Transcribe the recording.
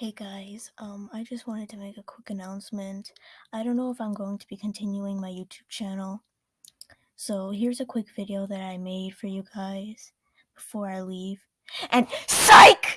Hey guys, um, I just wanted to make a quick announcement. I don't know if I'm going to be continuing my YouTube channel. So here's a quick video that I made for you guys before I leave. And PSYCH!